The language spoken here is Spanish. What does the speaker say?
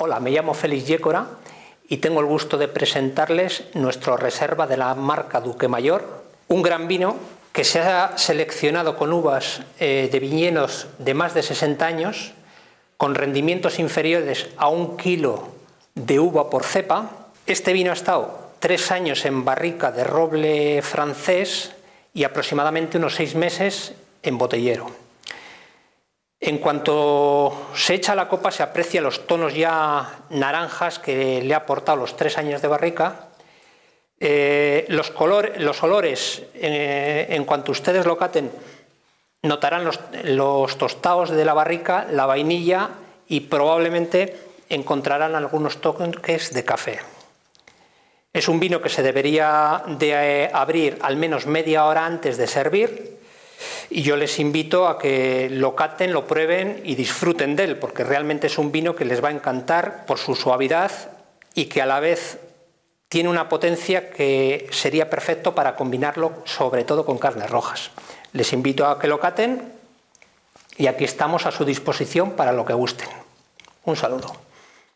Hola, me llamo Félix Yécora y tengo el gusto de presentarles nuestro reserva de la marca Duque Mayor, un gran vino que se ha seleccionado con uvas eh, de viñedos de más de 60 años, con rendimientos inferiores a un kilo de uva por cepa. Este vino ha estado tres años en barrica de roble francés y aproximadamente unos seis meses en botellero. En cuanto se echa la copa se aprecia los tonos ya naranjas que le ha aportado los tres años de barrica. Eh, los, los, olores, eh, en cuanto ustedes lo caten, notarán los, los tostados de la barrica, la vainilla y probablemente encontrarán algunos toques de café. Es un vino que se debería de eh, abrir al menos media hora antes de servir y yo les invito a que lo caten, lo prueben y disfruten de él, porque realmente es un vino que les va a encantar por su suavidad y que a la vez tiene una potencia que sería perfecto para combinarlo sobre todo con carnes rojas. Les invito a que lo caten y aquí estamos a su disposición para lo que gusten. Un saludo.